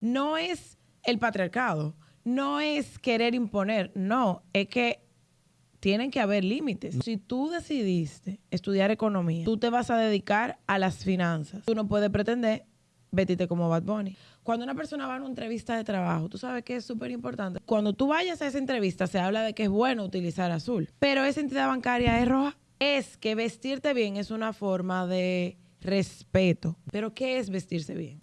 no es el patriarcado, no es querer imponer, no, es que tienen que haber límites. Si tú decidiste estudiar economía, tú te vas a dedicar a las finanzas. Tú no puedes pretender vestirte como Bad Bunny. Cuando una persona va a una entrevista de trabajo, tú sabes que es súper importante. Cuando tú vayas a esa entrevista, se habla de que es bueno utilizar azul, pero esa entidad bancaria es roja. Es que vestirte bien es una forma de respeto. Pero ¿qué es vestirse bien?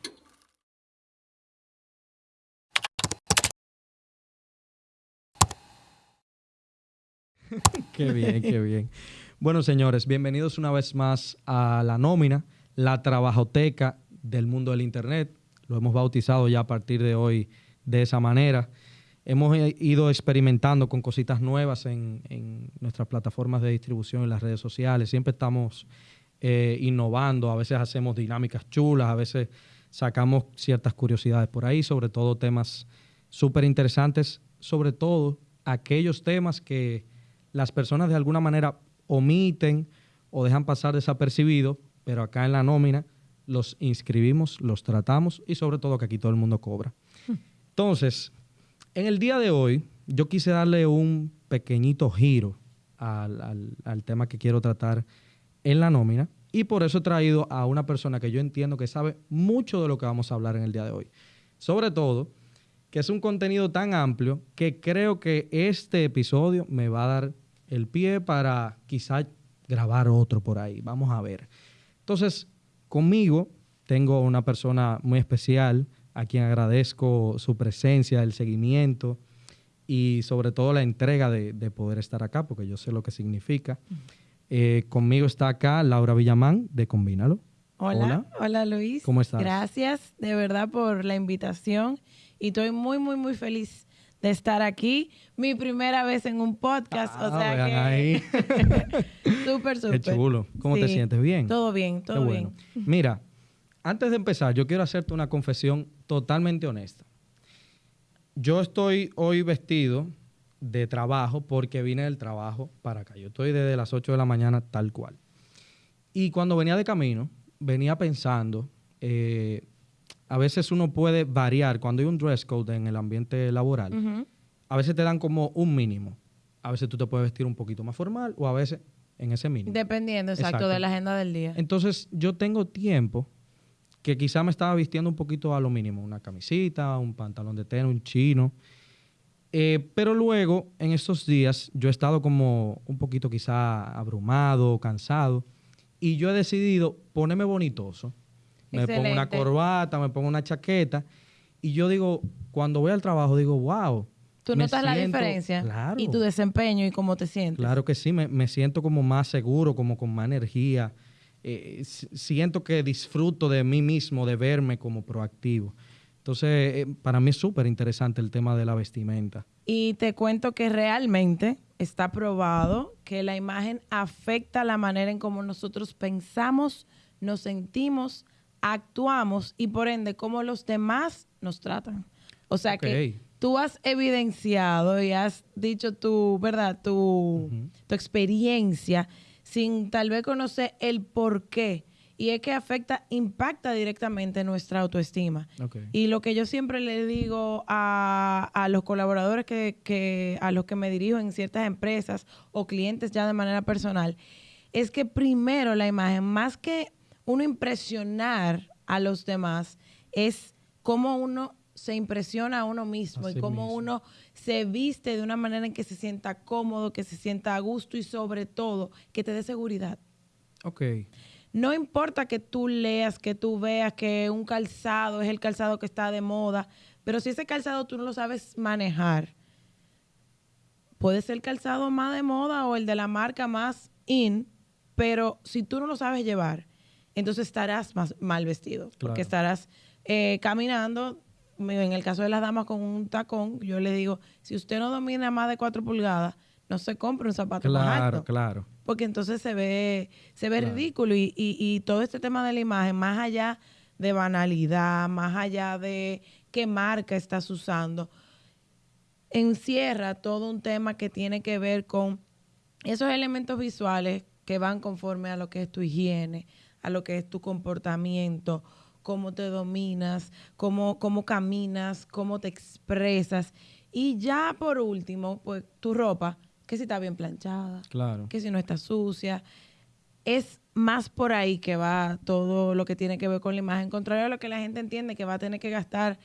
qué bien, qué bien. Bueno, señores, bienvenidos una vez más a la nómina, la trabajoteca del mundo del Internet. Lo hemos bautizado ya a partir de hoy de esa manera. Hemos ido experimentando con cositas nuevas en, nuestras plataformas de distribución en las redes sociales. Siempre estamos eh, innovando, a veces hacemos dinámicas chulas, a veces sacamos ciertas curiosidades por ahí, sobre todo temas súper interesantes, sobre todo aquellos temas que las personas de alguna manera omiten o dejan pasar desapercibidos, pero acá en la nómina los inscribimos, los tratamos y sobre todo que aquí todo el mundo cobra. Entonces, en el día de hoy, yo quise darle un pequeñito giro al, al, tema que quiero tratar en la nómina y por eso he traído a una persona que yo entiendo que sabe mucho de lo que vamos a hablar en el día de hoy. Sobre todo, que es un contenido tan amplio que creo que este episodio me va a dar el pie para quizá grabar otro por ahí. Vamos a ver. Entonces, conmigo tengo una persona muy especial a quien agradezco su presencia, el seguimiento y sobre todo la entrega de, poder estar acá, porque yo sé lo que significa. Eh, conmigo está acá Laura Villamán de Combínalo. Hola, hola, Luis. ¿Cómo estás? Gracias de verdad por la invitación y estoy muy, muy, muy feliz de estar aquí. Mi primera vez en un podcast, o ah, sea que... Ahí. súper, súper. Qué chulo. ¿Cómo te sientes? ¿Bien? Todo bien, todo bien. Mira, antes de empezar, yo quiero hacerte una confesión totalmente honesta. Yo estoy hoy vestido de trabajo porque vine del trabajo para acá. Yo estoy desde las 8 de la mañana tal cual. Y cuando venía de camino, venía pensando... Eh, a veces uno puede variar cuando hay un dress code en el ambiente laboral. A veces te dan como un mínimo. A veces tú te puedes vestir un poquito más formal o a veces en ese mínimo. Dependiendo, exacto, de la agenda del día. Entonces, yo tengo tiempo que quizá me estaba vistiendo un poquito a lo mínimo. Una camisita, un pantalón de tela, un chino. Eh, pero luego, en estos días, yo he estado como un poquito quizá abrumado, cansado. Y yo he decidido ponerme bonitoso me pongo una corbata, me pongo una chaqueta. Y yo digo, cuando voy al trabajo, digo, wow. Tú notas la diferencia claro, y tu desempeño y cómo te sientes. Claro que sí, me, siento como más seguro, como con más energía. Eh, siento que disfruto de mí mismo, de verme como proactivo. Entonces, eh, para mí es súper interesante el tema de la vestimenta. Y te cuento que realmente está probado que la imagen afecta la manera en cómo nosotros pensamos, nos sentimos, actuamos y por ende cómo los demás nos tratan. O sea que tú has evidenciado y has dicho tu, ¿verdad? Tu, tu experiencia sin tal vez conocer el por qué. Y es que afecta, impacta directamente nuestra autoestima. Y lo que yo siempre le digo a, a los colaboradores que, que, a los que me dirijo en ciertas empresas o clientes ya de manera personal, es que primero la imagen, más que uno impresionar a los demás es cómo uno se impresiona a uno mismo y cómo uno se viste de una manera en que se sienta cómodo, que se sienta a gusto y sobre todo que te dé seguridad. Ok. No importa que tú leas, que tú veas que un calzado es el calzado que está de moda, pero si ese calzado tú no lo sabes manejar, puede ser el calzado más de moda o el de la marca más in, pero si tú no lo sabes llevar, entonces estarás más mal vestido, porque estarás eh, caminando, en el caso de las damas con un tacón, yo le digo, si usted no domina más de cuatro pulgadas, no se compre un zapato claro, más alto. Claro, Porque entonces se ve, se ve ridículo y, y, todo este tema de la imagen, más allá de banalidad, más allá de qué marca estás usando, encierra todo un tema que tiene que ver con esos elementos visuales que van conforme a lo que es tu higiene, a lo que es tu comportamiento, cómo te dominas, cómo, cómo caminas, cómo te expresas. Y ya por último, pues tu ropa, que si está bien planchada, Claro. que si no está sucia. Es más por ahí que va todo lo que tiene que ver con la imagen, contrario a lo que la gente entiende que va a tener que gastar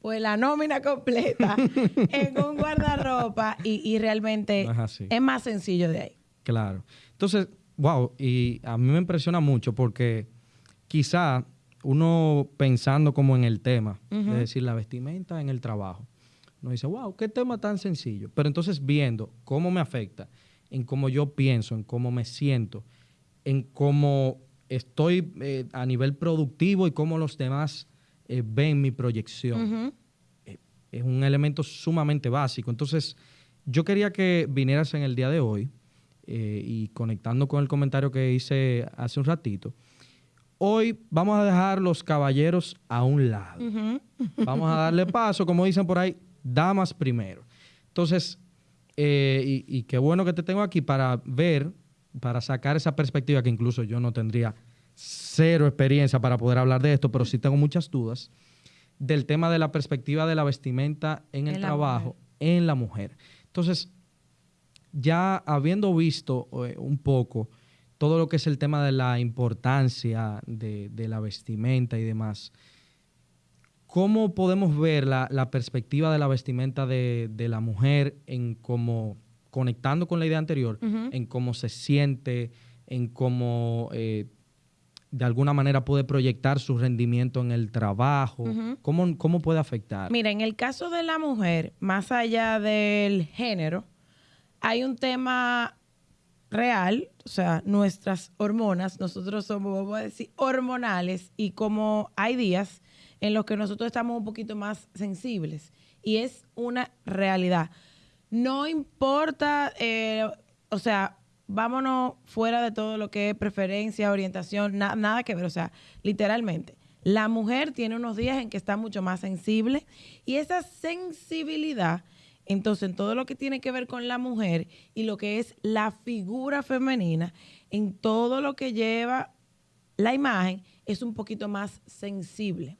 pues la nómina completa en un guardarropa y, y realmente No es es más sencillo de ahí. Claro. Entonces, wow, y a mí me impresiona mucho porque quizá uno pensando como en el tema, es decir, la vestimenta en el trabajo, uno dice, wow, qué tema tan sencillo. Pero entonces viendo cómo me afecta, en cómo yo pienso, en cómo me siento, en cómo estoy eh, a nivel productivo y cómo los demás eh, ven mi proyección Ujú. es un elemento sumamente básico. Entonces, yo quería que vinieras en el día de hoy eh, y conectando con el comentario que hice hace un ratito. Hoy vamos a dejar los caballeros a un lado. Vamos a darle paso, como dicen por ahí, damas primero. Entonces, eh, y, y qué bueno que te tengo aquí para ver, para sacar esa perspectiva que incluso yo no tendría cero experiencia para poder hablar de esto, pero sí tengo muchas dudas del tema de la perspectiva de la vestimenta en el En trabajo mujer. en la mujer. Entonces, ya habiendo visto eh, un poco todo lo que es el tema de la importancia de, de la vestimenta y demás, ¿cómo podemos ver la, la perspectiva de la vestimenta de, de la mujer en cómo, conectando con la idea anterior, en cómo se siente, en cómo eh, de alguna manera puede proyectar su rendimiento en el trabajo? ¿Cómo, ¿Cómo puede afectar? Mira, en el caso de la mujer, más allá del género, hay un tema real, o sea, nuestras hormonas, nosotros somos, vamos a decir, hormonales y como hay días en los que nosotros estamos un poquito más sensibles y es una realidad. No importa, eh, o sea, vámonos fuera de todo lo que es preferencia, orientación, na- nada que ver, o sea, literalmente. La mujer tiene unos días en que está mucho más sensible y esa sensibilidad, entonces en todo lo que tiene que ver con la mujer y lo que es la figura femenina, en todo lo que lleva la imagen, es un poquito más sensible.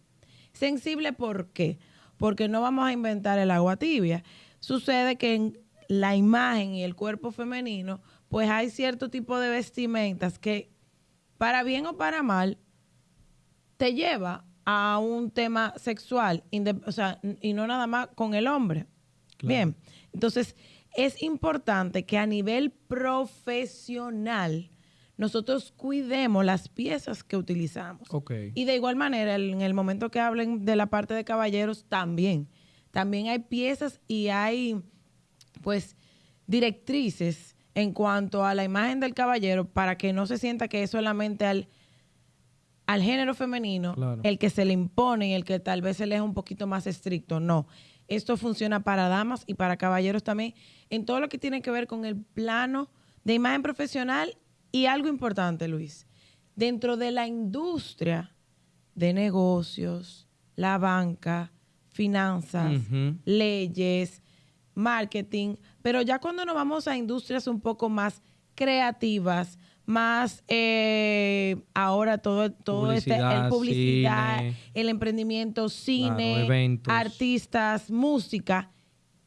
Sensible, ¿por qué? Porque no vamos a inventar el agua tibia. Sucede que en la imagen y el cuerpo femenino, pues hay cierto tipo de vestimentas que, para bien o para mal, te lleva a un tema sexual, o sea, y no nada más con el hombre. Claro. Bien, entonces es importante que a nivel profesional nosotros cuidemos las piezas que utilizamos. Y de igual manera, en el momento que hablen de la parte de caballeros, también. También hay piezas y hay, pues, directrices en cuanto a la imagen del caballero para que no se sienta que es solamente al, al género femenino Claro. el que se le impone y el que tal vez se le es un poquito más estricto. No. Esto funciona para damas y para caballeros también en todo lo que tiene que ver con el plano de imagen profesional y algo importante, Luis. Dentro de la industria de negocios, la banca, finanzas, leyes, marketing, pero ya cuando nos vamos a industrias un poco más creativas, más eh, ahora todo, todo este, el Publicidad, cine. el emprendimiento, cine, artistas, música,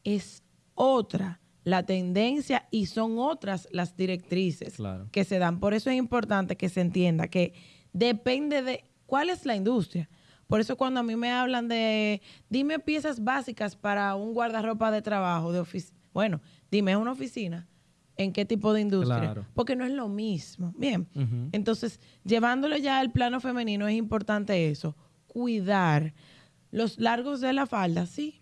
es otra la tendencia y son otras las directrices Claro. que se dan. Por eso es importante que se entienda que depende de cuál es la industria. Por eso cuando a mí me hablan de, dime piezas básicas para un guardarropa de trabajo, de oficina. Bueno, dime, ¿es una oficina? ¿En qué tipo de industria? Claro. Porque no es lo mismo. Bien. Entonces, llevándolo ya al plano femenino, es importante eso, cuidar los largos de la falda, sí.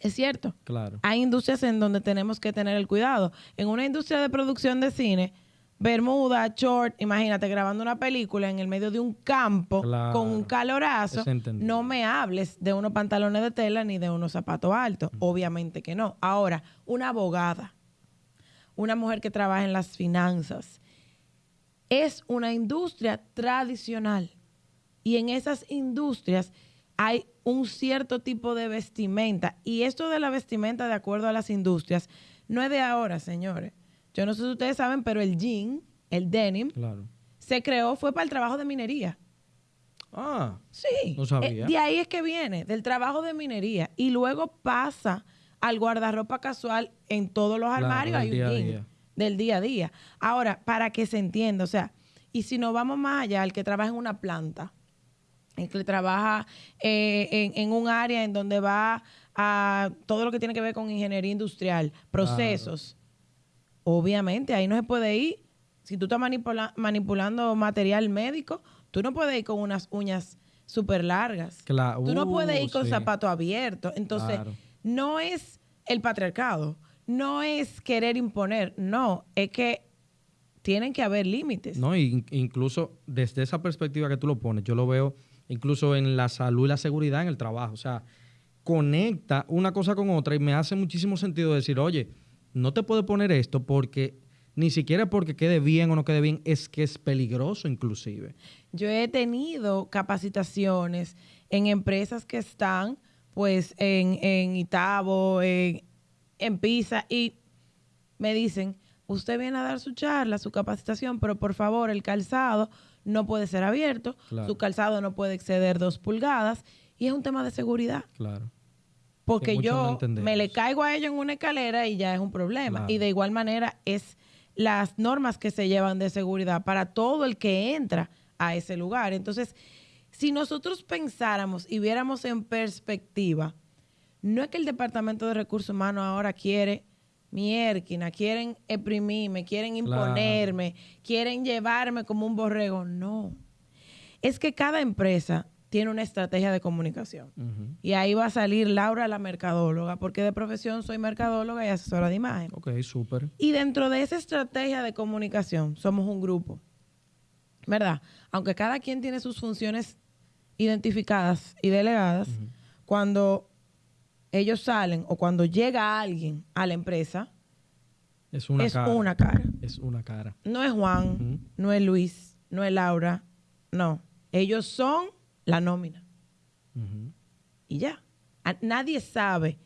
Es cierto. Claro. Hay industrias en donde tenemos que tener el cuidado. En una industria de producción de cine, bermuda, short, imagínate grabando una película en el medio de un campo Claro. con un calorazo, no me hables de unos pantalones de tela ni de unos zapatos altos. Obviamente que no. Ahora, una abogada, una mujer que trabaja en las finanzas, es una industria tradicional. Y en esas industrias hay un cierto tipo de vestimenta. Y esto de la vestimenta, de acuerdo a las industrias, no es de ahora, señores. Yo no sé si ustedes saben, pero el jean, el denim, Claro. se creó, fue para el trabajo de minería. Ah, Sí. No sabía. Eh, de ahí es que viene, del trabajo de minería. Y luego pasa al guardarropa casual en todos los armarios. hay un jean día. del día a día. Ahora, para que se entienda, o sea, y si nos vamos más allá, el que trabaja en una planta, el que trabaja eh, en, en un área en donde va a todo lo que tiene que ver con ingeniería industrial, procesos, obviamente ahí no se puede ir. Si tú estás manipula- manipulando material médico, tú no puedes ir con unas uñas súper largas. Tú no uh, puedes ir con sí. zapatos abiertos. Entonces, Claro. No es el patriarcado, no es querer imponer, no, es que tienen que haber límites. No, incluso desde esa perspectiva que tú lo pones, yo lo veo incluso en la salud y la seguridad en el trabajo. O sea, conecta una cosa con otra y me hace muchísimo sentido decir, oye, no te puedes poner esto porque ni siquiera porque quede bien o no quede bien, es que es peligroso inclusive. Yo he tenido capacitaciones en empresas que están, pues, en, en Itabo, en, en Pisa, y me dicen, usted viene a dar su charla, su capacitación, pero por favor, el calzado no puede ser abierto, Claro. su calzado no puede exceder dos pulgadas, y es un tema de seguridad. Claro. Porque no yo me le caigo a ellos en una escalera y ya es un problema. Claro. Y de igual manera es las normas que se llevan de seguridad para todo el que entra a ese lugar. Entonces, si nosotros pensáramos y viéramos en perspectiva, no es que el Departamento de Recursos Humanos ahora quiere mierquina, quieren exprimirme, quieren Claro. imponerme, quieren llevarme como un borrego. No. Es que cada empresa tiene una estrategia de comunicación. Y ahí va a salir Laura, la mercadóloga, porque de profesión soy mercadóloga y asesora de imagen. Ok, súper. Y dentro de esa estrategia de comunicación somos un grupo, ¿verdad? Aunque cada quien tiene sus funciones identificadas y delegadas, cuando ellos salen o cuando llega alguien a la empresa, Es una es cara. una cara. Es una cara. No es Juan, no es Luis, no es Laura, no. Ellos son la nómina. Y ya. A- nadie sabe,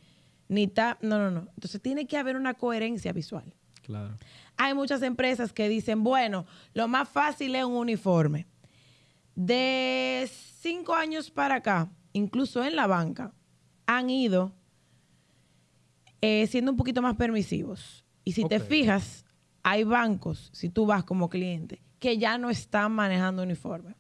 ni está, no, no, no. Entonces tiene que haber una coherencia visual. Claro. Hay muchas empresas que dicen, bueno, lo más fácil es un uniforme. De cinco años para acá, incluso en la banca, han ido eh, siendo un poquito más permisivos. Y si te fijas, hay bancos, si tú vas como cliente, que ya no están manejando uniforme,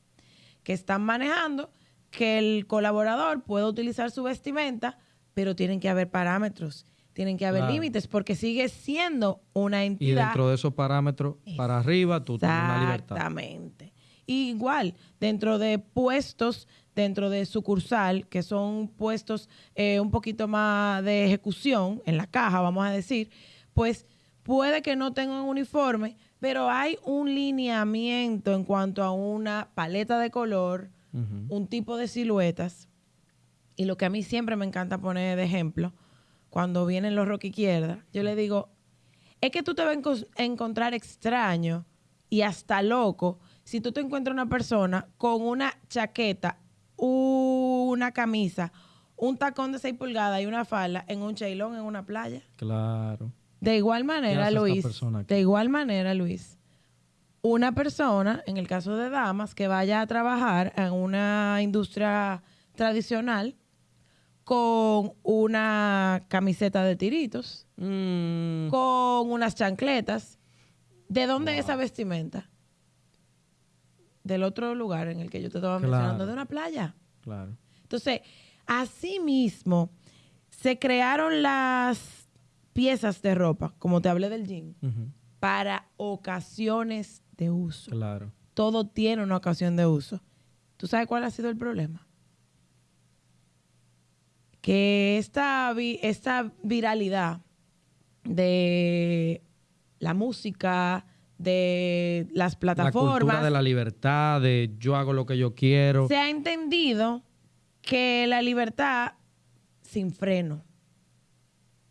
que están manejando que el colaborador pueda utilizar su vestimenta, pero tienen que haber parámetros, tienen que haber Claro. límites, porque sigue siendo una Y entidad. dentro de esos parámetros, para arriba, tú tienes una libertad. Exactamente. Y igual, dentro de puestos, dentro de sucursal, que son puestos eh, un poquito más de ejecución, en la caja, vamos a decir, pues puede que no tengan uniforme, pero hay un lineamiento en cuanto a una paleta de color, un tipo de siluetas. Y lo que a mí siempre me encanta poner de ejemplo, cuando vienen los rock izquierda, yo le digo, es que tú te vas a encontrar extraño y hasta loco si tú te encuentras una persona con una chaqueta, una camisa, un tacón de 6 pulgadas y una falda en un chailón en una playa. Claro. De igual manera, Luis, de igual manera, Luis, una persona, en el caso de damas, que vaya a trabajar en una industria tradicional con una camiseta de tiritos, Mm, con unas chancletas, ¿de dónde es esa vestimenta? Del otro lugar en el que yo te estaba Claro. mencionando, de una playa. claro. Entonces, así mismo se crearon las piezas de ropa, como te hablé del jean, para ocasiones de uso. Claro. Todo tiene una ocasión de uso. ¿Tú sabes cuál ha sido el problema? Que esta, vi- esta viralidad de la música, de las La cultura plataformas, de la libertad, de yo hago lo que yo quiero. se ha entendido que la libertad sin freno.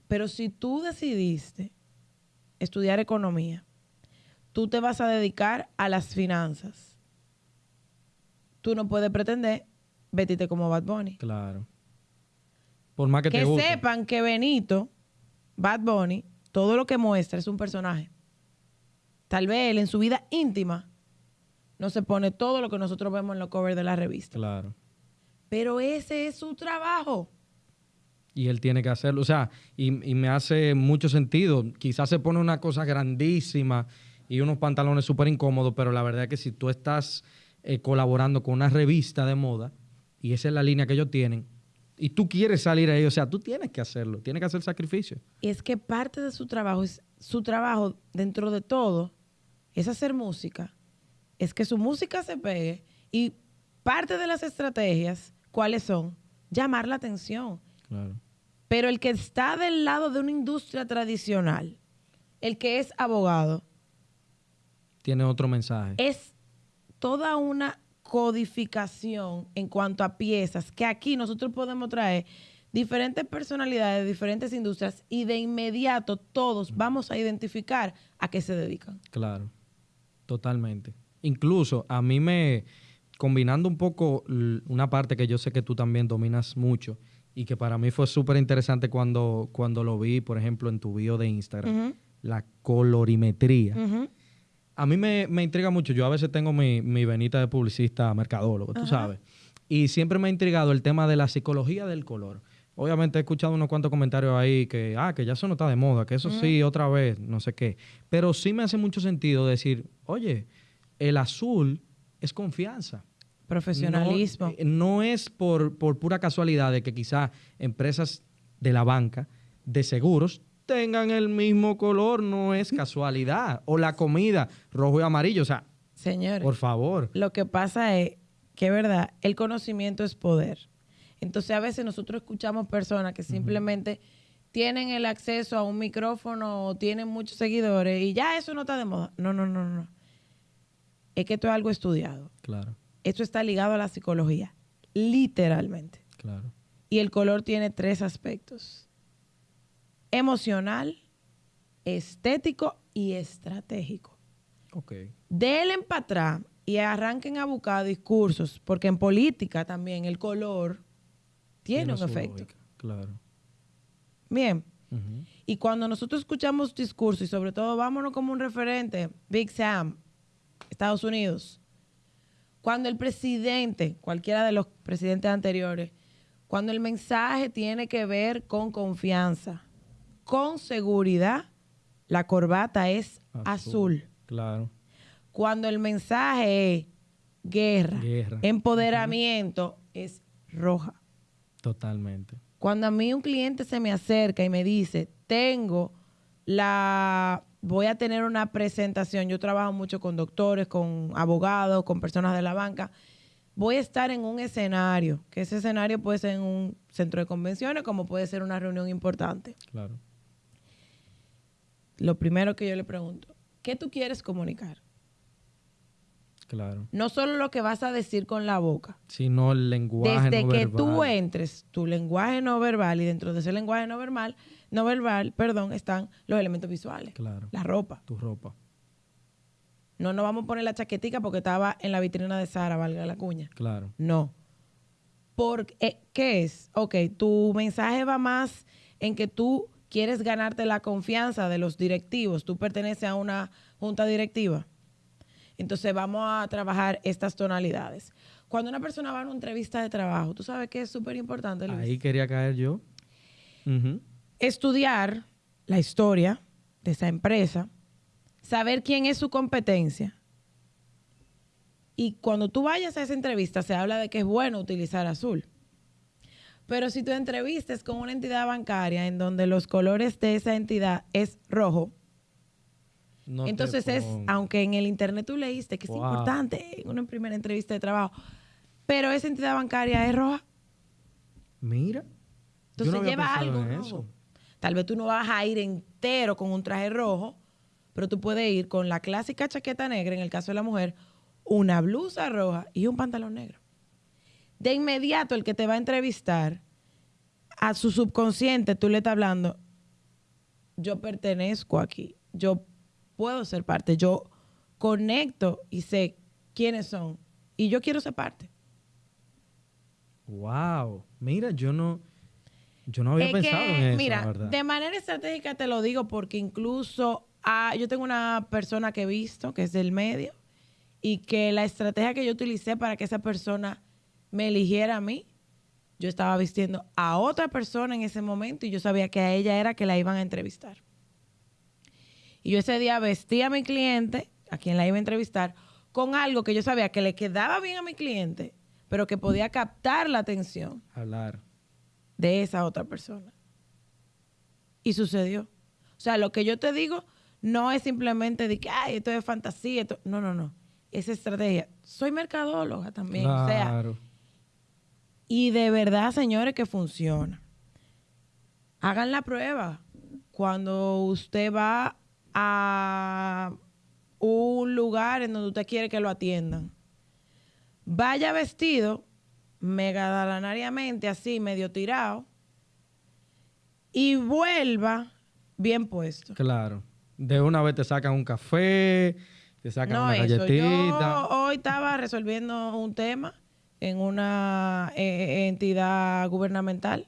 Pero si tú decidiste estudiar economía, tú te vas a dedicar a las finanzas. Tú no puedes pretender vestirte como Bad Bunny. Claro. Por más que, Que, te guste. sepan que Benito, Bad Bunny, todo lo que muestra es un personaje. Tal vez él en su vida íntima no se pone todo lo que nosotros vemos en los covers de la revista. Claro. Pero ese es su trabajo. Y él tiene que hacerlo. O sea, y, y me hace mucho sentido. Quizás se pone una cosa grandísima y unos pantalones súper incómodos, pero la verdad es que si tú estás eh, colaborando con una revista de moda y esa es la línea que ellos tienen, y tú quieres salir ahí, o sea, tú tienes que hacerlo, tienes que hacer sacrificio. Y es que parte de su trabajo es su trabajo dentro de todo es hacer música, es que su música se pegue y parte de las estrategias, ¿cuáles son? Llamar la atención. Claro. Pero el que está del lado de una industria tradicional, el que es abogado, Tiene otro mensaje. es toda una codificación en cuanto a piezas que aquí nosotros podemos traer diferentes personalidades de diferentes industrias y de inmediato todos vamos a identificar a qué se dedican. Claro, totalmente. Incluso a mí me, combinando un poco una parte que yo sé que tú también dominas mucho y que para mí fue súper interesante cuando, cuando lo vi, por ejemplo, en tu bio de Instagram, la colorimetría. A mí me, me intriga mucho. Yo a veces tengo mi, mi venita de publicista mercadólogo, tú sabes. Y siempre me ha intrigado el tema de la psicología del color. Obviamente he escuchado unos cuantos comentarios ahí que, ah, que ya eso no está de moda, que eso sí, otra vez, no sé qué. Pero sí me hace mucho sentido decir, oye, el azul es confianza. Profesionalismo. No, eh, no es por, por pura casualidad de que quizá empresas de la banca, de seguros, tengan el mismo color, no es casualidad. O la comida, rojo y amarillo. O sea, Señores, por favor. lo que pasa es que, es verdad, el conocimiento es poder. Entonces, a veces nosotros escuchamos personas que simplemente tienen el acceso a un micrófono o tienen muchos seguidores y ya eso no está de moda. No, no, no, no. Es que esto es algo estudiado. Claro, Esto está ligado a la psicología, literalmente. claro. Y el color tiene tres aspectos. Emocional, estético y estratégico. Ok. Denle para atrás y arranquen a buscar discursos, porque en política también el color tiene, un efecto. lógica, Claro. Bien. Y cuando nosotros escuchamos discursos, y sobre todo vámonos como un referente, Big Sam, Estados Unidos, cuando el presidente, cualquiera de los presidentes anteriores, cuando el mensaje tiene que ver con confianza, con seguridad, la corbata es azul. Claro. Cuando el mensaje es guerra, Guerra. empoderamiento, es roja. Totalmente. Cuando a mí un cliente se me acerca y me dice, tengo la, voy a tener una presentación, yo trabajo mucho con doctores, con abogados, con personas de la banca, voy a estar en un escenario, que ese escenario puede ser en un centro de convenciones, como puede ser una reunión importante. Claro. Lo primero que yo le pregunto, ¿qué tú quieres comunicar? Claro. No solo lo que vas a decir con la boca. Sino el lenguaje Desde no que verbal. tú entres, tu lenguaje no verbal y dentro de ese lenguaje no verbal, no verbal, perdón, están los elementos visuales. Claro. La ropa. Tu ropa. No nos vamos a poner la chaquetica porque estaba en la vitrina de Sara, valga la cuña. Claro. No. Porque, eh, ¿Qué es? Ok, tu mensaje va más en que tú quieres ganarte la confianza de los directivos. Tú perteneces a una junta directiva. Entonces vamos a trabajar estas tonalidades. Cuando una persona va a una entrevista de trabajo, tú sabes que es súper importante, Luis? Ahí quería caer yo. Estudiar la historia de esa empresa, saber quién es su competencia. Y cuando tú vayas a esa entrevista, se habla de que es bueno utilizar azul. Pero si tu entrevista es con una entidad bancaria en donde los colores de esa entidad es rojo, No entonces es, aunque en el internet tú leíste que Wow. es importante en una primera entrevista de trabajo, pero esa entidad bancaria es roja, Mira. Entonces no lleva algo en rojo. eso. Tal vez tú no vas a ir entero con un traje rojo, pero tú puedes ir con la clásica chaqueta negra, en el caso de la mujer, una blusa roja y un pantalón negro. De inmediato el que te va a entrevistar, a su subconsciente tú le estás hablando, yo pertenezco aquí, yo puedo ser parte, yo conecto y sé quiénes son y yo quiero ser parte. Wow. Mira, yo no, yo no había Es pensado que, en eso, mira, la de manera estratégica te lo digo porque incluso ah, yo tengo una persona que he visto que es del medio y que la estrategia que yo utilicé para que esa persona me eligiera a mí, yo estaba vistiendo a otra persona en ese momento y yo sabía que a ella era que la iban a entrevistar. Y yo ese día vestí a mi cliente, a quien la iba a entrevistar, con algo que yo sabía que le quedaba bien a mi cliente, pero que podía captar la atención. Hablar. De esa otra persona. Y sucedió. O sea, lo que yo te digo no es simplemente de que, ay, esto es fantasía. No, no, no. Es estrategia. Soy mercadóloga también. Claro. O sea, y de verdad, señores, que funciona. Hagan la prueba. Cuando usted va a un lugar en donde usted quiere que lo atiendan, vaya vestido megadanariamente, así, medio tirado, y vuelva bien puesto. Claro. De una vez te sacan un café, te sacan una galletita. hoy estaba resolviendo un tema en una eh, eh, entidad gubernamental.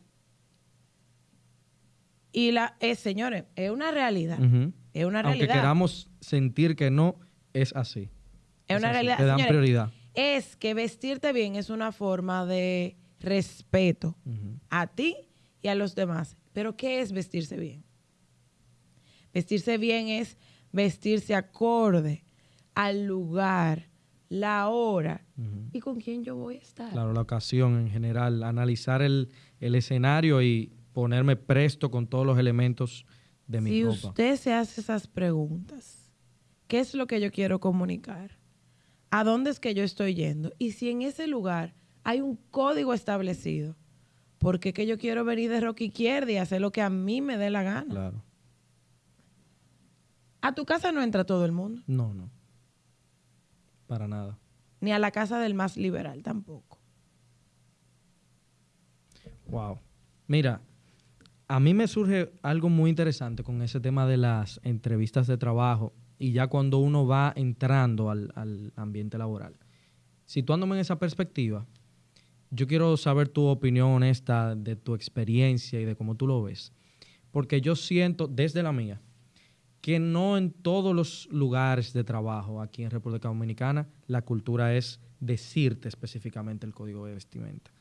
Y la es, señores, es una realidad. Es una realidad. Aunque queramos sentir que no, es así. Es, una realidad. Te dan prioridad. Es que vestirte bien es una forma de respeto a ti y a los demás. Pero ¿qué es vestirse bien? Vestirse bien es vestirse acorde al lugar, la hora y con quién yo voy a estar. Claro, la ocasión en general, analizar el, escenario y ponerme presto con todos los elementos de mi ropa. Si usted se hace esas preguntas, ¿qué es lo que yo quiero comunicar? ¿A dónde es que yo estoy yendo? Y si en ese lugar hay un código establecido, ¿por qué que yo quiero venir de rock izquierda y hacer lo que a mí me dé la gana? Claro. A tu casa no entra todo el mundo. No, no. Para nada. Ni a la casa del más liberal tampoco. Wow. Mira, a mí me surge algo muy interesante con ese tema de las entrevistas de trabajo y ya cuando uno va entrando al, al ambiente laboral. Situándome en esa perspectiva, yo quiero saber tu opinión honesta de tu experiencia y de cómo tú lo ves. Porque yo siento, desde la mía, que no en todos los lugares de trabajo aquí en República Dominicana la cultura es decirte específicamente el código de vestimenta.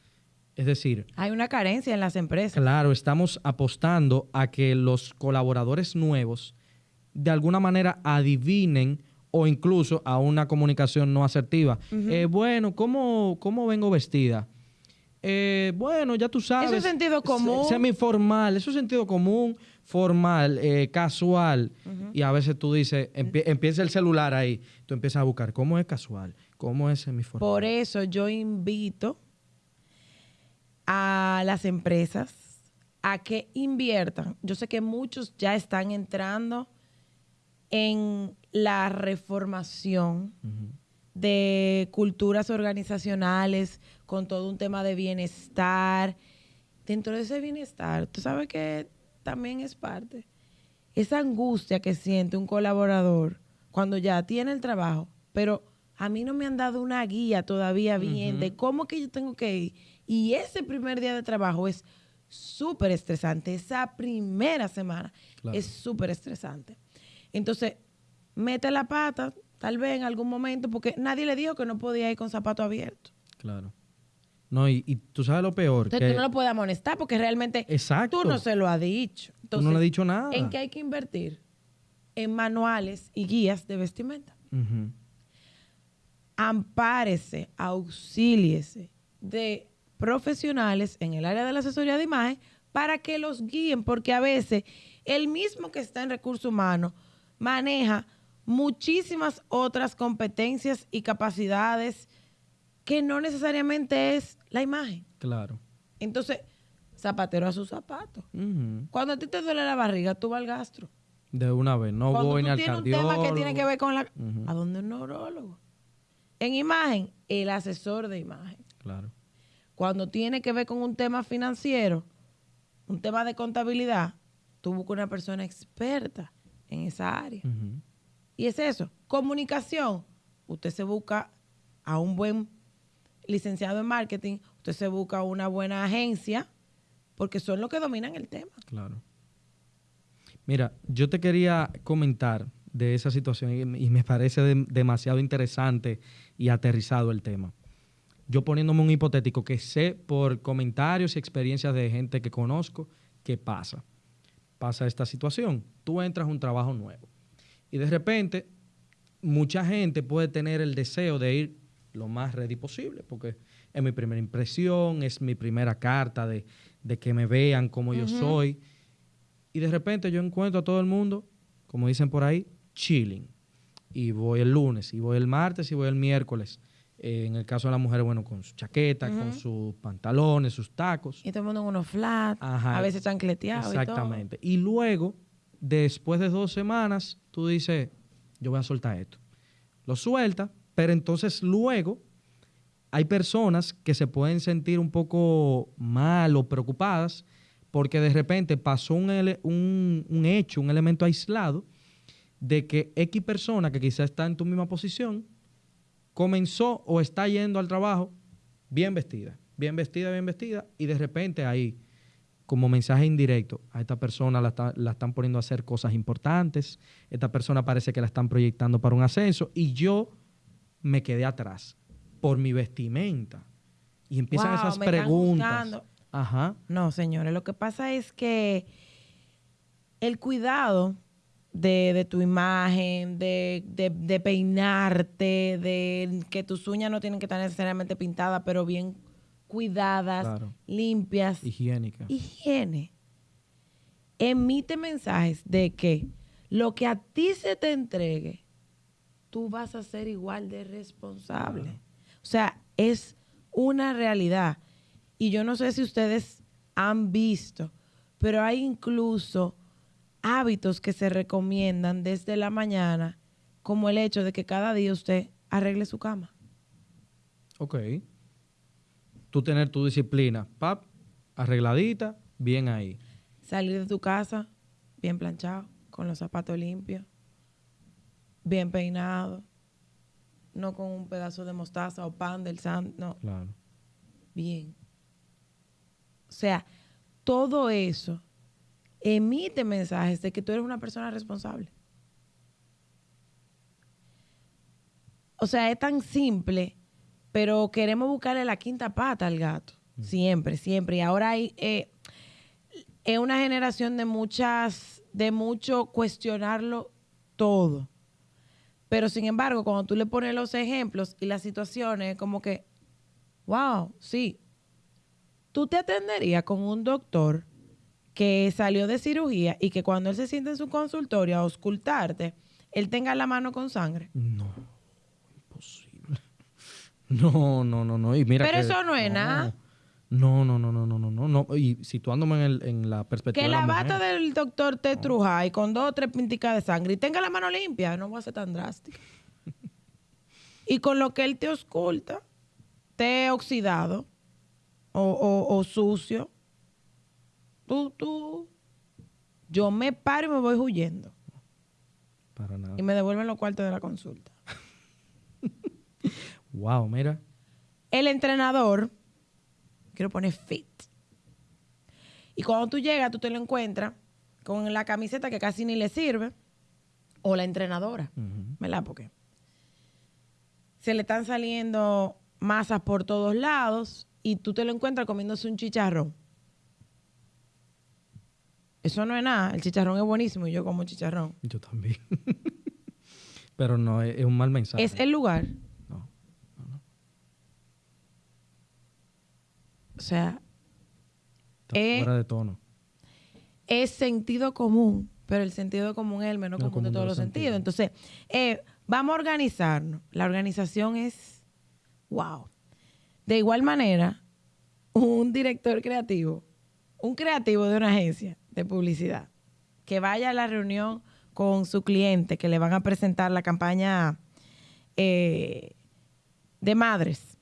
Es decir... Hay una carencia en las empresas. Claro, estamos apostando a que los colaboradores nuevos de alguna manera adivinen o incluso a una comunicación no asertiva. Eh, bueno, ¿cómo, ¿cómo vengo vestida? Eh, bueno, ya tú sabes. Eso es sentido común. Semiformal, eso es sentido común formal, eh, casual, y a veces tú dices, empieza el celular ahí, tú empiezas a buscar cómo es casual, cómo es semiformal. Por eso yo invito a las empresas a que inviertan. Yo sé que muchos ya están entrando en la reformación de culturas organizacionales con todo un tema de bienestar. Dentro de ese bienestar, tú sabes que también es parte. Esa angustia que siente un colaborador cuando ya tiene el trabajo, pero a mí no me han dado una guía todavía bien de cómo que yo tengo que ir. Y ese primer día de trabajo es súper estresante. Esa primera semana es súper estresante. Entonces, mete la pata, tal vez en algún momento, porque nadie le dijo que no podía ir con zapato abierto. Claro. No, y, tú sabes lo peor. Entonces tú no lo puedes amonestar porque realmente tú no se lo has dicho. tú no le has dicho nada. ¿En qué hay que invertir? En manuales y guías de vestimenta. Ampárese, auxíliese de profesionales en el área de la asesoría de imagen para que los guíen, porque a veces el mismo que está en recursos humanos maneja muchísimas otras competencias y capacidades que no necesariamente es la imagen. Claro. Entonces, zapatero a su zapato. Cuando a ti te duele la barriga, tú vas al gastro. De una vez, no voy ni al cardiólogo. un tema que tiene que ver con la... ¿A dónde un neurólogo? En imagen, el asesor de imagen. Claro. Cuando tiene que ver con un tema financiero, un tema de contabilidad, tú buscas una persona experta en esa área. Y es eso. Comunicación. Usted se busca a un buen licenciado en marketing, usted se busca una buena agencia, porque son los que dominan el tema. Claro. Mira, yo te quería comentar de esa situación y, y me parece de- demasiado interesante y aterrizado el tema. Yo poniéndome un hipotético que sé por comentarios y experiencias de gente que conozco qué pasa. Pasa esta situación. Tú entras a un trabajo nuevo y de repente mucha gente puede tener el deseo de ir lo más ready posible porque es mi primera impresión, es mi primera carta de, de que me vean como yo soy. Y de repente yo encuentro a todo el mundo, como dicen por ahí, chilling. Y voy el lunes, y voy el martes, y voy el miércoles. Eh, en el caso de las mujeres, bueno, con su chaqueta, con sus pantalones, sus tacos. Y todo el mundo en unos flats, a veces chancleteados Exactamente. Y, luego, después de dos semanas, tú dices, yo voy a soltar esto. Lo suelta, pero entonces luego hay personas que se pueden sentir un poco mal o preocupadas porque de repente pasó un, un- un hecho, un elemento aislado de que X persona que quizás está en tu misma posición comenzó o está yendo al trabajo bien vestida, bien vestida, bien vestida, y de repente ahí, como mensaje indirecto, a esta persona la, está- la están poniendo a hacer cosas importantes, esta persona parece que la están proyectando para un ascenso, y yo me quedé atrás por mi vestimenta. Y empiezan Wow, esas me preguntas. Ajá. No, señores, lo que pasa es que el cuidado de, de tu imagen, de, de- de peinarte, de que tus uñas no tienen que estar necesariamente pintadas, pero bien cuidadas, Claro. limpias, Higiénica. higiene, emite mensajes de que lo que a ti se te entregue, tú vas a ser igual de responsable. O sea, es una realidad. Y yo no sé si ustedes han visto, pero hay incluso hábitos que se recomiendan desde la mañana, como el hecho de que cada día usted arregle su cama. Ok. Tú tener tu disciplina, pap, arregladita, bien ahí. Salir de tu casa bien planchado, con los zapatos limpios, bien peinado, no con un pedazo de mostaza o pan del san, no, Claro. bien. O sea, todo eso emite mensajes de que tú eres una persona responsable. O sea, es tan simple, pero queremos buscarle la quinta pata al gato. Siempre, siempre. Y ahora hay, eh, es una generación de muchas, de mucho cuestionarlo todo. Pero sin embargo, cuando tú le pones los ejemplos y las situaciones, como que, wow, sí. Tú te atenderías con un doctor que salió de cirugía y que cuando él se siente en su consultorio a auscultarte, él tenga la mano con sangre. No, imposible. No, no, no, no. Y mira Pero que- eso no es nada. No, no, no, no, no, no, no, no. Y situándome en, el- en la perspectiva Que de la bata mujer. del doctor te truja y con dos o tres pinticas de sangre y tenga la mano limpia, no va a ser tan drástico. y con lo que él te ausculta, te oxidado o, o- o sucio, tú, tú, yo me paro y me voy huyendo. Para nada. Y me devuelven los cuartos de la consulta. Wow, mira. El entrenador, quiero poner fit. Y cuando tú llegas, tú te lo encuentras con la camiseta que casi ni le sirve, o la entrenadora, Ujú. ¿verdad? Porque se le están saliendo masas por todos lados y tú te lo encuentras comiéndose un chicharrón. Eso no es nada, el chicharrón es buenísimo y yo como chicharrón. Yo también. Pero no, es, es un mal mensaje. Es el lugar. No. O sea, Está Eh, fuera de tono. es sentido común, pero el sentido común es el menos Menos común de todos los sentidos. Entonces, eh, vamos a organizarnos. La organización es, wow. De igual manera, un director creativo, un creativo de una agencia de publicidad, que vaya a la reunión con su cliente, que le van a presentar la campaña eh, de madres,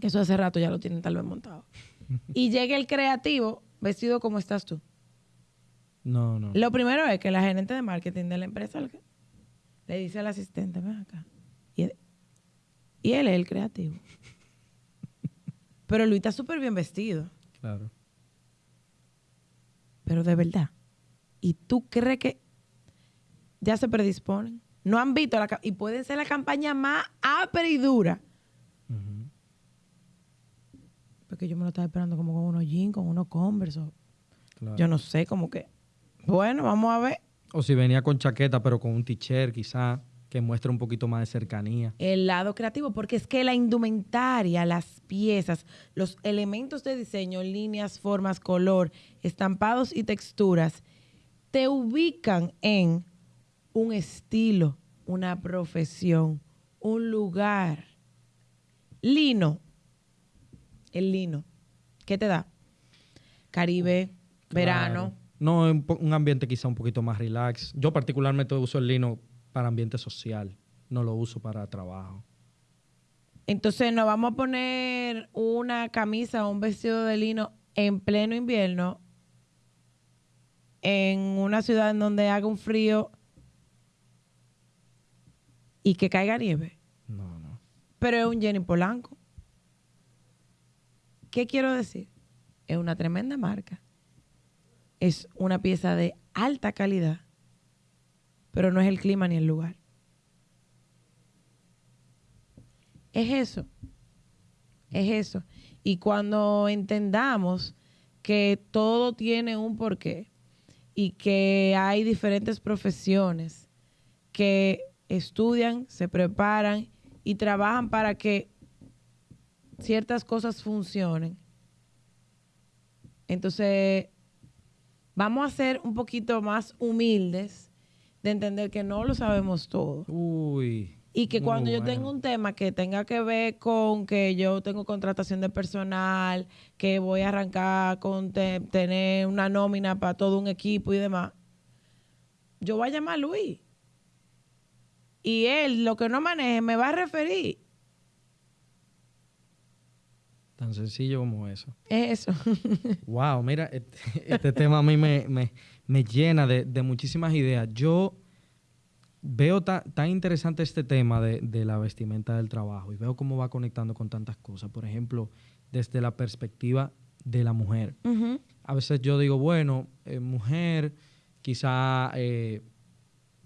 que eso hace rato ya lo tienen tal vez montado, y llegue el creativo vestido como estás tú. No, no. Lo primero es que la gerente de marketing de la empresa le- le dice al asistente, ven acá. Y él, y él es el creativo. Pero Luis está súper bien vestido, Claro. Pero de verdad. ¿Y tú crees que ya se predisponen. No han visto la y pueden ser la campaña más ápera y dura. Porque yo me lo estaba esperando como con unos jeans, con unos converse. Claro. Yo no sé, como que. Bueno, vamos a ver. O si venía con chaqueta, pero con un t-shirt quizá, que muestre un poquito más de cercanía. El lado creativo, porque es que la indumentaria, las piezas, los elementos de diseño, líneas, formas, color, estampados y texturas, te ubican en un estilo, una profesión, un lugar. Lino. El lino. ¿Qué te da? Caribe, verano. No, un ambiente quizá un poquito más relax. Yo particularmente uso el lino para ambiente social, no lo uso para trabajo. Entonces nos vamos a poner una camisa o un vestido de lino en pleno invierno en una ciudad en donde haga un frío y que caiga nieve. No, no. Pero es un Jenny Polanco. ¿Qué quiero decir? Es una tremenda marca. Es una pieza de alta calidad, pero no es el clima ni el lugar. Es eso. Es eso. Y cuando entendamos que todo tiene un porqué y que hay diferentes profesiones que estudian, se preparan y trabajan para que ciertas cosas funcionen. Entonces, vamos a ser un poquito más humildes de entender que no lo sabemos todo. Uy. Y que cuando yo tengo un tema que tenga que ver con que yo tengo contratación de personal, que voy a arrancar con te- tener una nómina para todo un equipo y demás, yo voy a llamar a Luis. Y él, lo que no maneje, me va a referir. Tan sencillo como eso. Es eso. Wow, mira, este, este tema a mí me, me- me llena de, de muchísimas ideas. Yo veo ta- tan interesante este tema de, de la vestimenta del trabajo y veo cómo va conectando con tantas cosas. Por ejemplo, desde la perspectiva de la mujer. A veces yo digo, bueno, eh, mujer, quizá eh,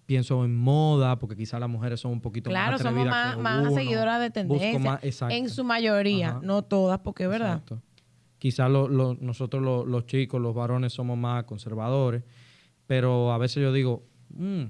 pienso en moda, porque quizá las mujeres son un poquito Claro, más somos atrevidas más, seguidoras de Busco tendencia. más- exacto. en su mayoría, Ajá. no todas, porque es verdad. Exacto. Quizás lo- lo- nosotros lo- los chicos, los varones, somos más conservadores, pero a veces yo digo, "Mm,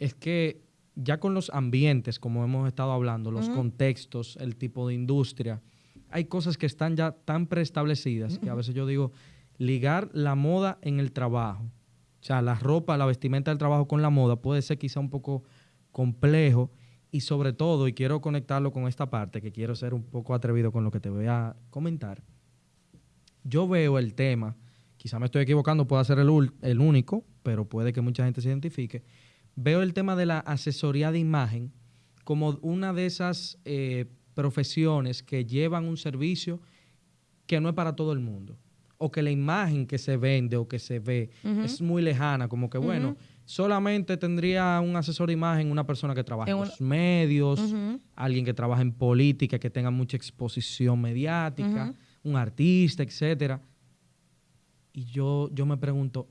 es que ya con los ambientes, como hemos estado hablando, los contextos, el tipo de industria, hay cosas que están ya tan preestablecidas que a veces yo digo, ligar la moda en el trabajo, o sea, la ropa, la vestimenta del trabajo con la moda puede ser quizá un poco complejo y sobre todo, y quiero conectarlo con esta parte, que quiero ser un poco atrevido con lo que te voy a comentar, yo veo el tema, quizá me estoy equivocando, pueda ser el, el único, pero puede que mucha gente se identifique, veo el tema de la asesoría de imagen como una de esas eh, profesiones que llevan un servicio que no es para todo el mundo. O que la imagen que se vende o que se ve es muy lejana, como que bueno, solamente tendría un asesor de imagen una persona que trabaja en, un- los medios, alguien que trabaja en política, que tenga mucha exposición mediática. Un artista, etcétera. Y yo, yo me pregunto,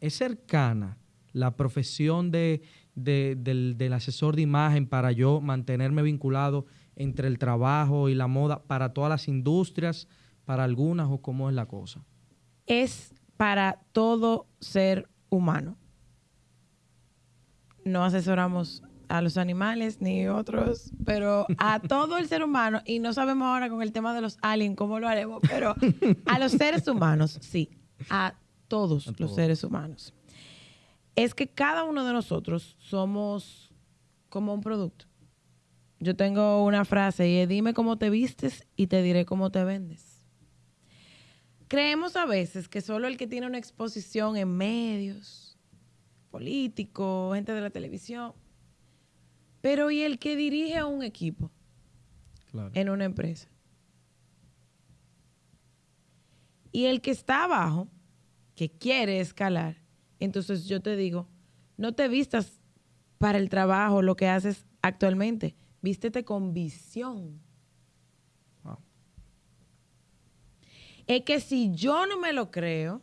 ¿es cercana la profesión de, de- del, del asesor de imagen para yo mantenerme vinculado entre el trabajo y la moda para todas las industrias, para algunas o cómo es la cosa? es para todo ser humano. No asesoramos a los animales ni otros, pero a todo el ser humano, y no sabemos ahora con el tema de los aliens cómo lo haremos, pero a los seres humanos, sí, a todos A los todos. seres humanos. Es que cada uno de nosotros somos como un producto. Yo tengo una frase y es dime cómo te vistes y te diré cómo te vendes. Creemos a veces que solo el que tiene una exposición en medios, políticos, gente de la televisión, pero ¿y el que dirige a un equipo Claro. en una empresa? Y el que está abajo, que quiere escalar, entonces yo te digo, no te vistas para el trabajo, lo que haces actualmente, vístete con visión. Wow. Es que si yo no me lo creo,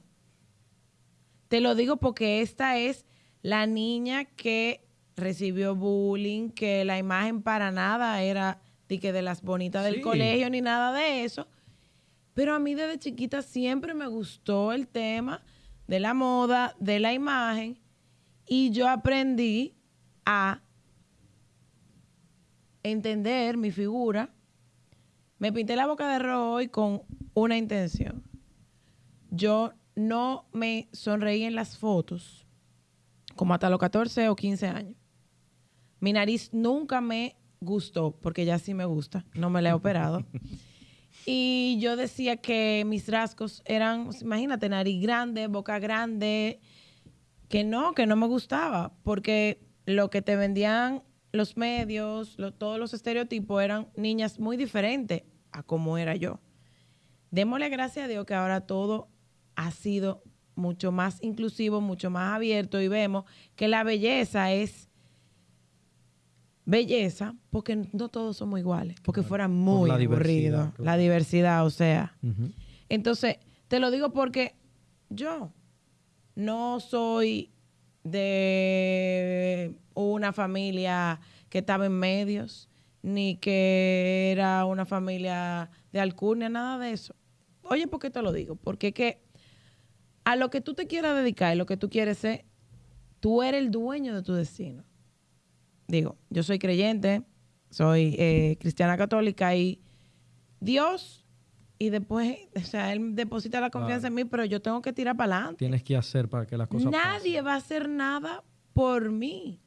te lo digo porque esta es la niña que recibió bullying, que la imagen para nada era de que de las bonitas del Sí. colegio ni nada de eso. Pero a mí desde chiquita siempre me gustó el tema de la moda, de la imagen, y yo aprendí a entender mi figura. Me pinté la boca de rojo hoy con una intención. Yo no me sonreí en las fotos como hasta los 14 o 15 años. Mi nariz nunca me gustó, porque ya sí me gusta, no me la he operado. Y yo decía que mis rasgos eran, imagínate, nariz grande, boca grande, que no, que no me gustaba, porque lo que te vendían los medios, lo- todos los estereotipos eran niñas muy diferentes a como era yo. Démosle gracias a Dios que ahora todo ha sido mucho más inclusivo, mucho más abierto y vemos que la belleza es belleza porque no todos somos iguales, porque fuera muy la aburrido. diversidad, La diversidad, o sea. Entonces, te lo digo porque yo no soy de una familia que estaba en medios, ni que era una familia de alcurnia, nada de eso. Oye, ¿por qué te lo digo? Porque que a lo que tú te quieras dedicar y lo que tú quieres ser, tú eres el dueño de tu destino. Digo, yo soy creyente, soy eh, cristiana católica y Dios, y después, o sea, Él deposita la confianza en mí, pero yo tengo que tirar para adelante. Tienes que hacer para que las cosas Nadie va a hacer nada por mí.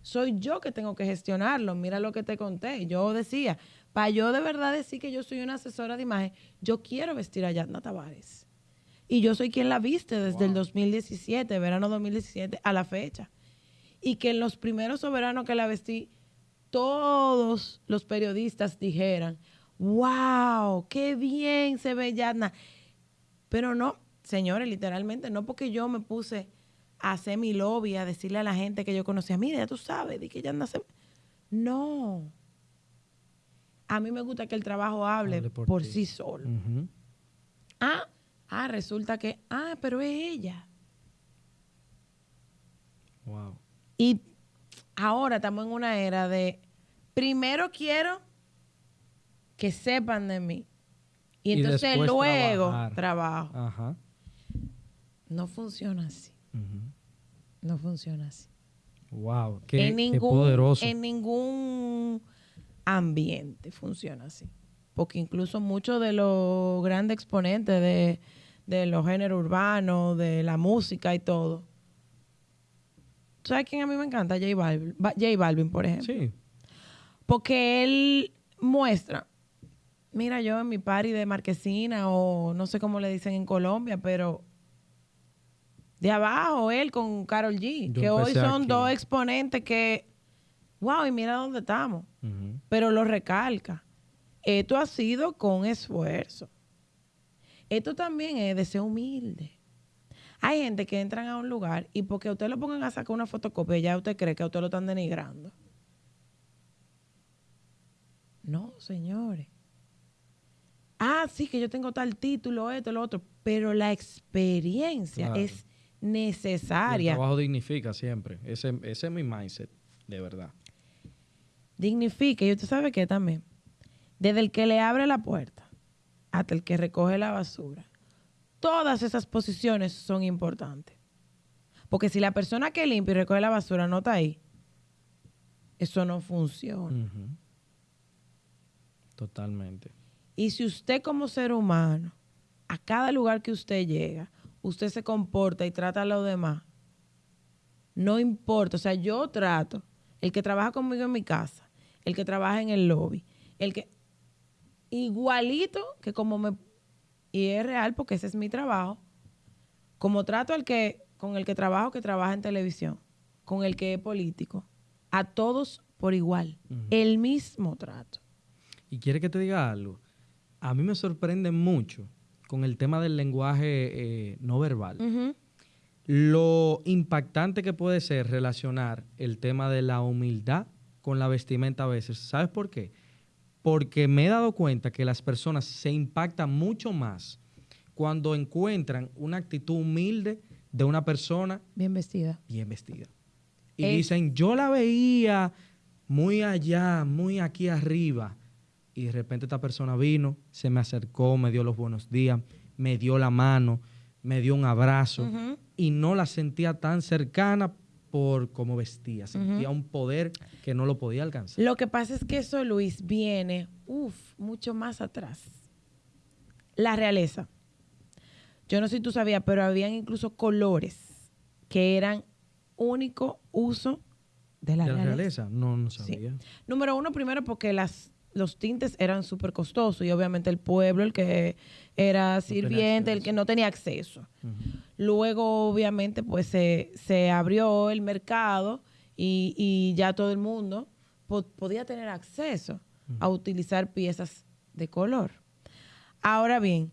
Soy yo que tengo que gestionarlo. Mira lo que te conté. Yo decía, para yo de verdad decir que yo soy una asesora de imagen, yo quiero vestir a Yatna Tavares. Y yo soy quien la viste desde el 2017, verano 2017, a la fecha. Y que en los primeros soberanos que la vestí, todos los periodistas dijeran, wow, qué bien se ve Yatna. Pero no, señores, literalmente, no porque yo me puse a hacer mi lobby, a decirle a la gente que yo conocía, mira, ya tú sabes, di que ya nace. No. A mí me gusta que el trabajo hable, Hable por, sí solo. Ah, ah, resulta que, ah, pero es ella. Wow. Y ahora estamos en una era de, primero quiero que sepan de mí. Y Y entonces luego trabajar. trabajo. Ajá. No funciona así. No funciona así. Wow. Qué, en, qué ningún, poderoso. en ningún ambiente funciona así. Porque incluso muchos de los grandes exponentes de, de los géneros urbanos, de la música y todo. ¿Tú ¿Sabes quién a mí me encanta? J Balvin, Ba- J Balvin, por ejemplo. Sí. Porque él muestra, mira, yo en mi party de Marquesina o no sé cómo le dicen en Colombia, pero de abajo él con Carol G, Yo que hoy son aquí. dos exponentes que, wow, y mira dónde estamos. Pero lo recalca. Esto ha sido con esfuerzo. Esto también es de ser humilde. Hay gente que entran a un lugar y porque a usted lo pongan a sacar una fotocopia, ya usted cree que a usted lo están denigrando. No, señores. Ah, sí, que yo tengo tal título, esto, lo otro, pero la experiencia Claro. es Y El necesaria. trabajo dignifica siempre. Ese, ese es mi mindset, de verdad. dignifica. Y usted sabe que también, desde el que le abre la puerta hasta el que recoge la basura, todas esas posiciones son importantes. Porque si la persona que limpia y recoge la basura no está ahí, eso no funciona. Totalmente. Y si usted como ser humano, a cada lugar que usted llega, usted se comporta y trata a los demás, no importa. O sea, yo trato, el que trabaja conmigo en mi casa, el que trabaja en el lobby, el que... Igualito que como me... Y es real porque ese es mi trabajo. Como trato al que, con el que trabajo, que trabaja en televisión, con el que es político, a todos por igual. El mismo trato. Y quiere que te diga algo. A mí me sorprende mucho con el tema del lenguaje eh, no verbal. Lo impactante que puede ser relacionar el tema de la humildad con la vestimenta a veces. ¿Sabes por qué? Porque me he dado cuenta que las personas se impactan mucho más cuando encuentran una actitud humilde de una persona Bien vestida. bien vestida. Y dicen, yo la veía muy allá, muy aquí arriba. Y de repente esta persona vino, se me acercó, me dio los buenos días, me dio la mano, me dio un abrazo. Y no la sentía tan cercana por cómo vestía. Sentía un poder que no lo podía alcanzar. Lo que pasa es que eso, Luis, viene, uff, mucho más atrás. La realeza. Yo no sé si tú sabías, pero habían incluso colores que eran único uso de la, ¿De la realeza. realeza? No, no Sí. sabía. Número uno, primero porque las, los tintes eran súper costosos y obviamente el pueblo, el que era sirviente, el que no tenía acceso. Luego, obviamente, pues se, se abrió el mercado y, y ya todo el mundo po- podía tener acceso a utilizar piezas de color. Ahora bien,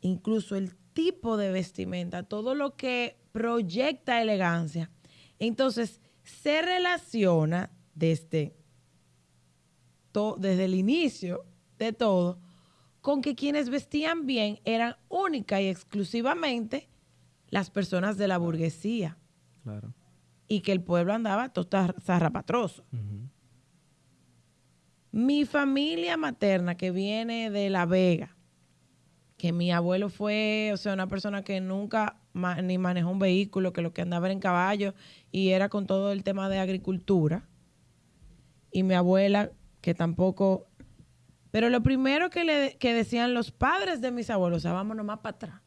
incluso el tipo de vestimenta, todo lo que proyecta elegancia, entonces se relaciona desde, to- desde el inicio de todo con que quienes vestían bien eran única y exclusivamente las personas de la burguesía Claro. y que el pueblo andaba todo zarrapatroso. Ujú. Mi familia materna que viene de La Vega, que mi abuelo fue, o sea, una persona que nunca ma- ni manejó un vehículo, que lo que andaba era en caballo y era con todo el tema de agricultura. Y mi abuela, que tampoco... Pero lo primero que, le, que decían los padres de mis abuelos, o sea, vámonos más para atrás.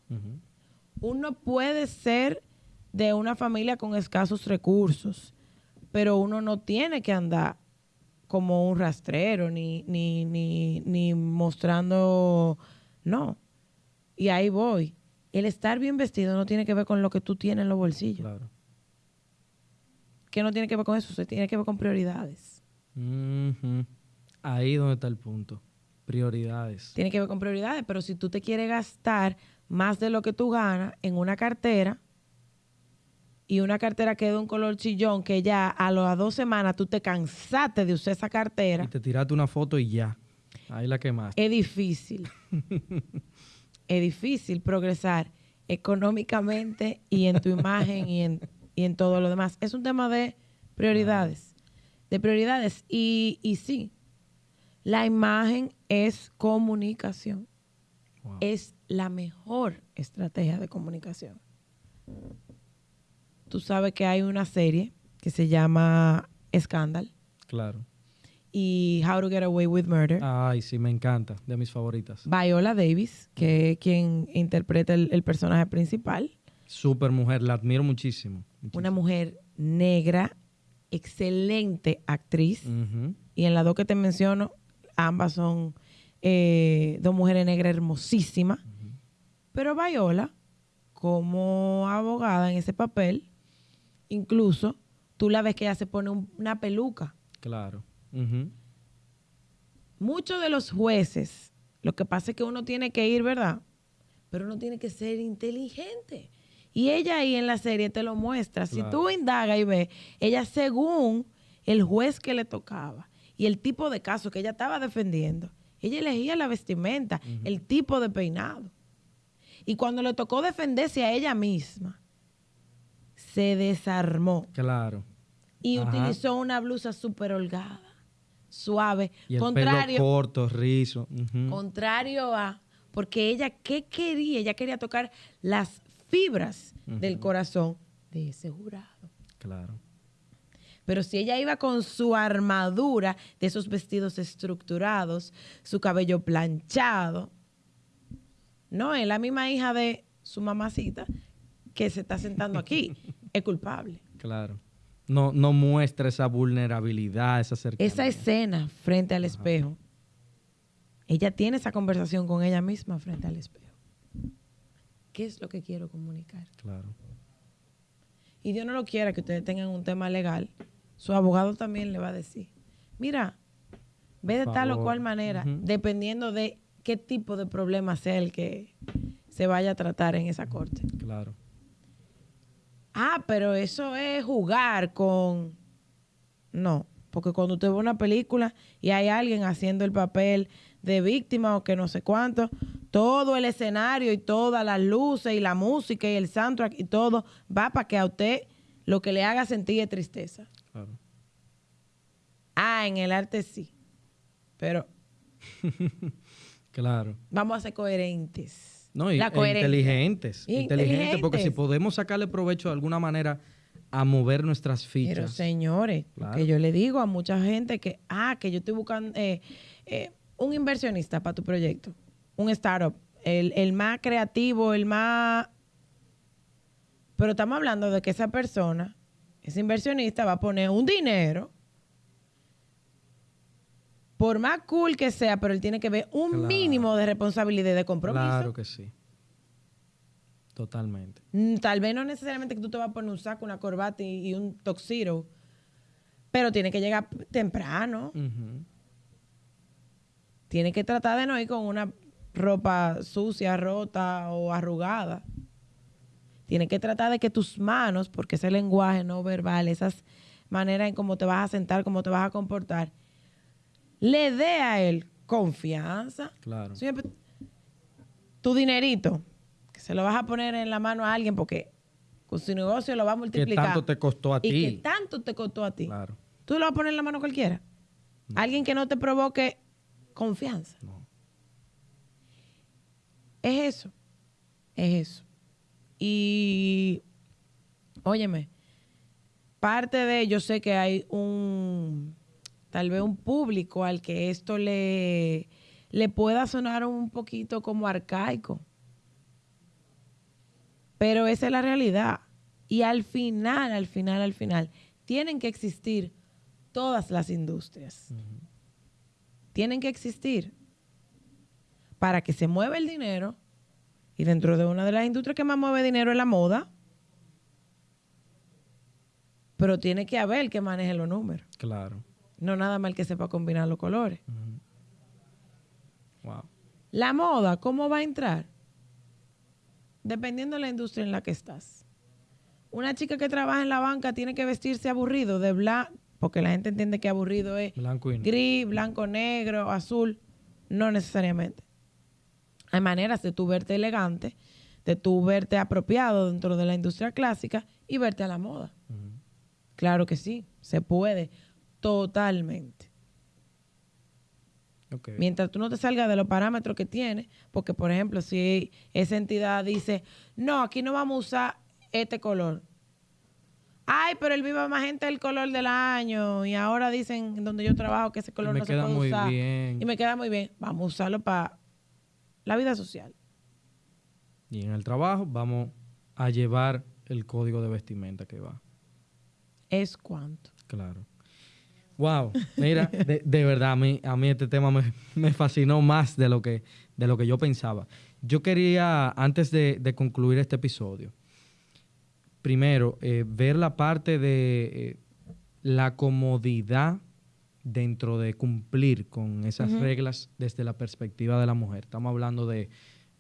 Uno puede ser de una familia con escasos recursos, pero uno no tiene que andar como un rastrero, ni, ni, ni, ni mostrando, no. Y ahí voy. El estar bien vestido no tiene que ver con lo que tú tienes en los bolsillos. Claro. Que no tiene que ver con eso, se tiene que ver con prioridades. Ahí donde está el punto. Prioridades. Tiene que ver con prioridades, pero si tú te quieres gastar más de lo que tú ganas en una cartera y una cartera que de un color chillón que ya a las dos semanas tú te cansaste de usar esa cartera, Y te tiraste una foto y ya. Ahí la quemaste. es difícil. es difícil progresar económicamente y en tu imagen y en, y en todo lo demás. Es un tema de prioridades. De prioridades. Y, y sí, la imagen es comunicación. Wow. Es la mejor estrategia de comunicación. Tú sabes que hay una serie que se llama Scandal Claro. y How to Get Away with Murder. Ay, sí, me encanta. De mis favoritas. Viola Davis, que es quien interpreta el, el personaje principal, Super mujer, la admiro muchísimo. una mujer negra, excelente actriz, y en las dos que te menciono, ambas son eh, dos mujeres negras hermosísimas, pero Viola, como abogada en ese papel, incluso tú la ves que ella se pone un- una peluca. Claro. Muchos de los jueces, lo que pasa es que uno tiene que ir, ¿verdad? Pero uno tiene que ser inteligente. Y ella ahí en la serie te lo muestra. Si tú indagas y ves, ella según el juez que le tocaba y el tipo de caso que ella estaba defendiendo, ella elegía la vestimenta, el tipo de peinado. Y cuando le tocó defenderse a ella misma, se desarmó Claro. y Ajá. utilizó una blusa súper holgada, suave, Y el contrario, pelo corto, rizo. Contrario a, porque ella, ¿qué quería? Ella quería tocar las fibras del corazón de ese jurado. Claro. Pero si ella iba con su armadura de esos vestidos estructurados, su cabello planchado, no, es la misma hija de su mamacita que se está sentando aquí, es culpable. Claro. No, no muestra esa vulnerabilidad, esa cercanía. Esa escena frente al espejo, ella tiene esa conversación con ella misma frente al espejo. ¿Qué es lo que quiero comunicar? Claro. Y Dios no lo quiera que ustedes tengan un tema legal. Su abogado también le va a decir, mira, ve de tal o cual manera, dependiendo de qué tipo de problema sea el que se vaya a tratar en esa corte. Claro. Ah, pero eso es jugar con... No, porque cuando usted ve una película y hay alguien haciendo el papel de víctima o que no sé cuánto. Todo el escenario y todas las luces y la música y el soundtrack y todo va para que a usted lo que le haga sentir es tristeza. Claro. Ah, en el arte sí. Pero Claro. vamos a ser coherentes. No, y, La e coherencia. inteligentes, Y inteligentes. Porque si podemos sacarle provecho de alguna manera a mover nuestras fichas. Pero señores, Claro. que yo le digo a mucha gente que, ah, que yo estoy buscando eh, eh, un inversionista para tu proyecto, un startup, el, el más creativo, el más... Pero estamos hablando de que esa persona, ese inversionista, va a poner un dinero, por más cool que sea, pero él tiene que ver un Claro. mínimo de responsabilidad y de compromiso. Claro que sí. Totalmente. Mm, Tal vez no necesariamente que tú te vas a poner un saco, una corbata y, y un toxiro, pero tiene que llegar temprano. Tiene que tratar de no ir con una ropa sucia, rota o arrugada. Tiene que tratar de que tus manos, porque ese lenguaje no verbal, esas maneras en cómo te vas a sentar, cómo te vas a comportar, le dé a él confianza. Claro. Siempre- tu dinerito, que se lo vas a poner en la mano a alguien porque con su negocio lo va a ¿Qué multiplicar. tanto te costó a y ti? que tanto te costó a ti. Claro. ¿Tú lo vas a poner en la mano a cualquiera? Alguien que no te provoque confianza. No. Es eso. Es eso. Y, óyeme, parte de, yo sé que hay un, tal vez un público al que esto le, le pueda sonar un poquito como arcaico. Pero esa es la realidad. Y al final, al final, al final, tienen que existir todas las industrias. Tienen que existir para que se mueva el dinero. Y dentro de una de las industrias que más mueve dinero es la moda. Pero tiene que haber el que maneje los números. Claro. No nada más el que sepa combinar los colores. Wow. La moda, ¿cómo va a entrar? Dependiendo de la industria en la que estás. Una chica que trabaja en la banca tiene que vestirse aburrido de blanco, porque la gente entiende que aburrido es Blanco y negro. gris, blanco, negro, azul. No necesariamente. Hay maneras de tú verte elegante, de tú verte apropiado dentro de la industria clásica y verte a la moda. Claro que sí, se puede, totalmente. Mientras tú no te salgas de los parámetros que tiene, porque por ejemplo, si esa entidad dice, no, aquí no vamos a usar este color. Ay, pero el Viva Magenta es el color del año y ahora dicen en donde yo trabajo que ese color no se puede usar. bien. Y me queda muy bien. Vamos a usarlo para la vida social. Y en el trabajo vamos a llevar el código de vestimenta que va. Es cuanto. Claro. Wow, mira, de, de verdad, a mí, a mí este tema me, me fascinó más de lo, que, de lo que yo pensaba. Yo quería, antes de, de concluir este episodio, primero, eh, ver la parte de eh, la comodidad dentro de cumplir con esas reglas desde la perspectiva de la mujer. Estamos hablando de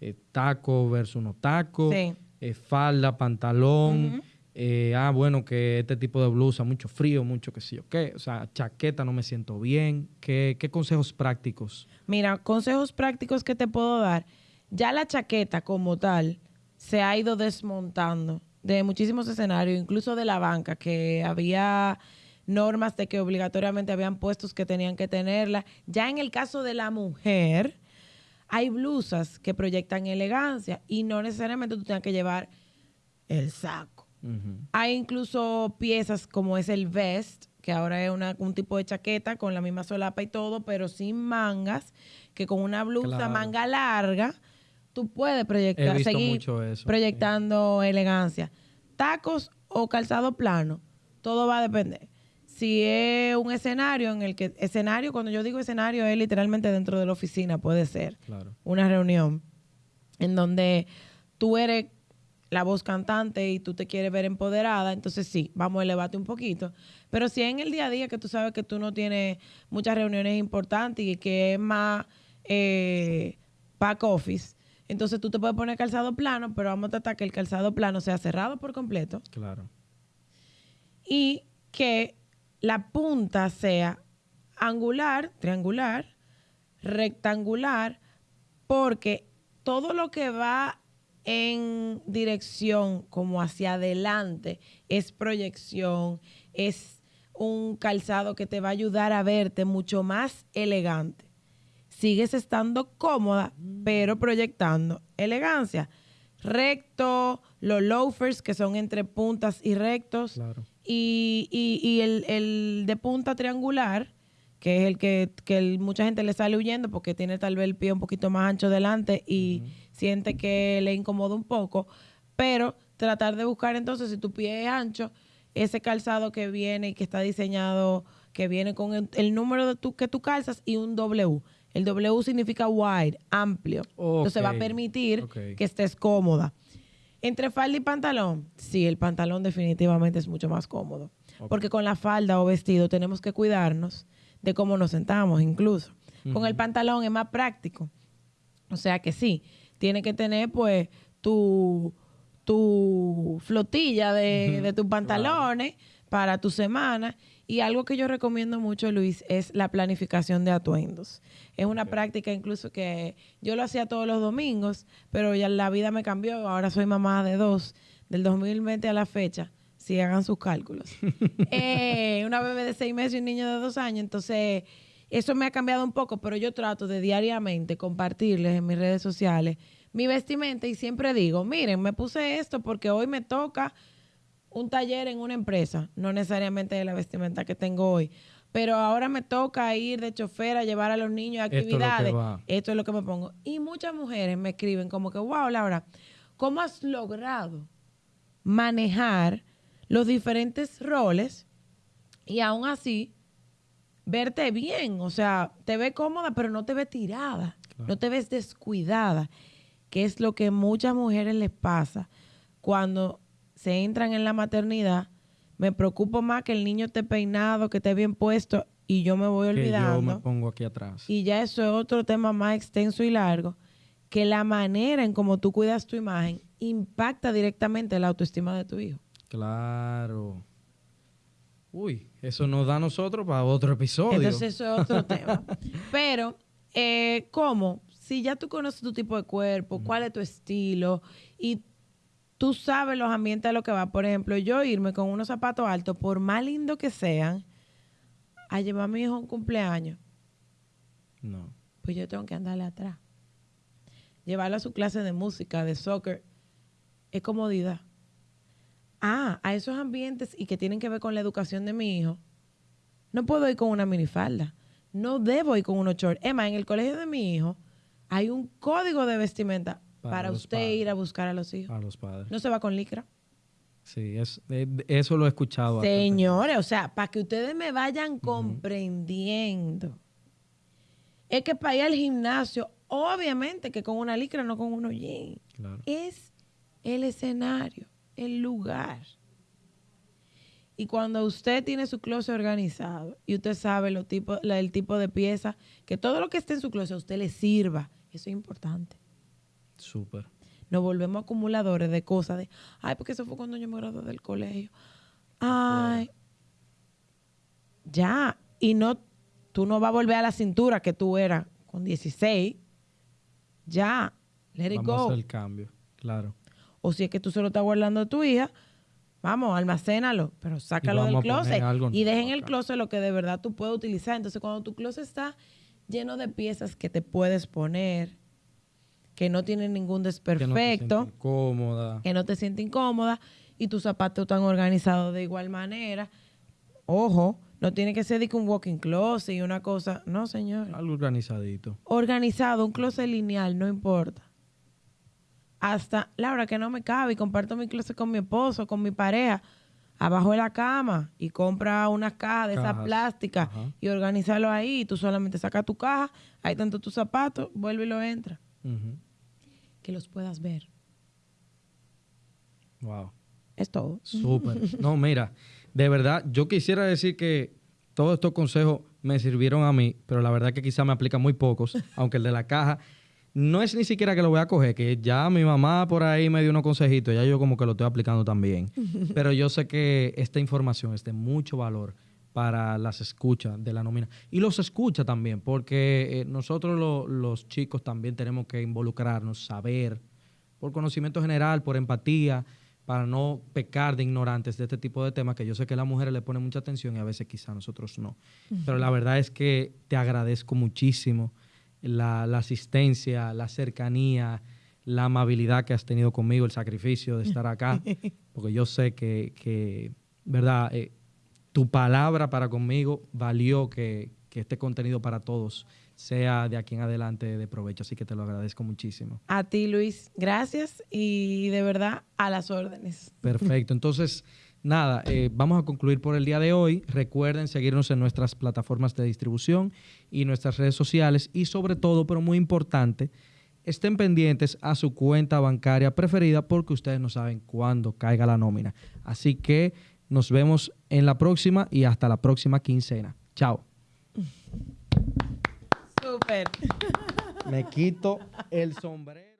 eh, taco versus no taco, Sí. eh, falda, pantalón. eh, ah, bueno, que este tipo de blusa, mucho frío, mucho que sí o qué. O sea, chaqueta no me siento bien. ¿Qué, qué consejos prácticos? Mira, consejos prácticos que te puedo dar. Ya la chaqueta como tal se ha ido desmontando de muchísimos escenarios, incluso de la banca, que había normas de que obligatoriamente habían puestos que tenían que tenerla. Ya en el caso de la mujer, hay blusas que proyectan elegancia y no necesariamente tú tengas que llevar el saco. Hay incluso piezas como es el vest, que ahora es una- un tipo de chaqueta con la misma solapa y todo, pero sin mangas, que con una blusa Claro. manga larga, tú puedes proyectar, seguir eso, proyectando elegancia. Tacos o calzado plano, todo va a depender. Si es un escenario en el que, escenario, cuando yo digo escenario, es literalmente dentro de la oficina, puede ser Claro. una reunión en donde tú eres la voz cantante y tú te quieres ver empoderada, entonces sí, vamos a elevarte un poquito. Pero si es en el día a día que tú sabes que tú no tienes muchas reuniones importantes y que es más eh, back office, entonces tú te puedes poner calzado plano, pero vamos a tratar que el calzado plano sea cerrado por completo Claro. y que la punta sea angular, triangular, rectangular porque todo lo que va en dirección como hacia adelante es proyección, es un calzado que te va a ayudar a verte mucho más elegante. Sigues estando cómoda, pero proyectando elegancia. Recto, los loafers que son entre puntas y rectos. Claro. Y, y- y el, el de punta triangular, que es el que, que el- mucha gente le sale huyendo porque tiene tal vez el pie un poquito más ancho delante y siente que le incomoda un poco. Pero tratar de buscar entonces, si tu pie es ancho, ese calzado que viene y que está diseñado, que viene con el, el número de tu, que tú calzas y un W. El W significa wide, amplio. Entonces va a permitir que estés cómoda. Entre falda y pantalón, sí, el pantalón definitivamente es mucho más cómodo. Porque con la falda o vestido tenemos que cuidarnos de cómo nos sentamos incluso. Con el pantalón es más práctico. O sea que sí, tiene que tener pues tu, tu flotilla de, de tus pantalones para tu semana. Y algo que yo recomiendo mucho, Luis, es la planificación de atuendos. Es una práctica incluso que yo lo hacía todos los domingos, pero ya la vida me cambió. Ahora soy mamá de dos, del 2020 a la fecha. Si hagan sus cálculos. Eh, una bebé de seis meses y un niño de dos años. Entonces, eso me ha cambiado un poco, pero yo trato de diariamente compartirles en mis redes sociales mi vestimenta y siempre digo, miren, me puse esto porque hoy me toca un taller en una empresa, no necesariamente de la vestimenta que tengo hoy, pero ahora me toca ir de chofer a llevar a los niños a Esto es actividades. Esto es lo que me pongo. Y muchas mujeres me escriben como que, wow, Laura, ¿cómo has logrado manejar los diferentes roles y aún así verte bien? O sea, te ve cómoda, pero no te ve tirada, no te ves descuidada, que es lo que muchas mujeres les pasa cuando se entran en la maternidad. Me preocupo más que el niño esté peinado, que esté bien puesto y yo me voy Que yo olvidando. me pongo aquí atrás. Y ya eso es otro tema más extenso y largo, que la manera en cómo tú cuidas tu imagen impacta directamente la autoestima de tu hijo. Claro. Uy, eso nos da a nosotros para otro episodio. Entonces eso es otro tema. Pero, eh, ¿cómo? Si ya tú conoces tu tipo de cuerpo, cuál es tu estilo y tú sabes los ambientes a lo que va. Por ejemplo, yo irme con unos zapatos altos, por más lindo que sean, a llevar a mi hijo a un cumpleaños, No. pues yo tengo que andarle atrás. Llevarlo a su clase de música, de soccer, es comodidad. Ah, a esos ambientes y que tienen que ver con la educación de mi hijo, no puedo ir con una minifalda. No debo ir con unos shorts. Emma, en el colegio de mi hijo hay un código de vestimenta Para usted padres. ir a buscar a los hijos. A los padres. No se va con licra. Sí, es, eh, eso lo he escuchado. Señores, o sea, para que ustedes me vayan comprendiendo. Es que para ir al gimnasio, obviamente que con una licra, no con unos jeans. Claro. Es el escenario, el lugar. Y cuando usted tiene su closet organizado y usted sabe lo tipo, la- el tipo de pieza, que todo lo que esté en su closet a usted le sirva, eso es importante. Súper. Nos volvemos acumuladores de cosas de, ay, porque eso fue cuando yo me gradué del colegio. Ay, ya. Y no, tú no vas a volver a la cintura que tú eras con 16. Ya, let it Vamos go. hacer el cambio. Claro. O si es que tú se lo estás guardando a tu hija, vamos, almacénalo, pero sácalo del closet. Y deja en el closet lo que de verdad tú puedes utilizar. Entonces, cuando tu closet está lleno de piezas que te puedes poner, que no tienen ningún Que no desperfecto, incómoda. que no te sientes incómoda y tus zapatos están organizados de igual manera. Ojo, no tiene que ser de que un walking closet y una cosa. No, señor. Algo organizadito. Organizado, un closet lineal, no importa. Hasta, Laura, que no me cabe y comparto mi closet con mi esposo, con mi pareja, abajo de la cama y compra unas cajas de esas plásticas ajá. y organizarlo ahí. Tú solamente sacas tu caja, ahí tanto tus zapatos, vuelve y lo entra. Que los puedas ver. Wow. Es todo. Súper. No, mira, de verdad, yo quisiera decir que todos estos consejos me sirvieron a mí, pero la verdad que quizá me aplican muy pocos, aunque el de la caja no es ni siquiera que lo voy a coger, que ya mi mamá por ahí me dio unos consejitos, ya yo como que lo estoy aplicando también. Pero yo sé que esta información es de mucho valor para las escuchas de la nómina. Y los escucha también, porque eh, nosotros los chicos también tenemos que involucrarnos, saber, por conocimiento general, por empatía, para no pecar de ignorantes de este tipo de temas, que yo sé que las mujeres le ponen mucha atención y a veces quizá nosotros no. Pero la verdad es que te agradezco muchísimo la, asistencia, la cercanía, la amabilidad que has tenido conmigo, el sacrificio de estar acá, porque yo sé que, ¿verdad? Eh, tu palabra para conmigo valió que, que este contenido para todos sea de aquí en adelante de provecho. Así que te lo agradezco muchísimo. A ti, Luis, gracias y de verdad a las órdenes. Perfecto. Entonces, nada, eh, vamos a concluir por el día de hoy. Recuerden seguirnos en nuestras plataformas de distribución y nuestras redes sociales y sobre todo, pero muy importante, estén pendientes a su cuenta bancaria preferida porque ustedes no saben cuándo caiga la nómina. Así que nos vemos en la próxima y hasta la próxima quincena. Chao. Súper. Me quito el sombrero.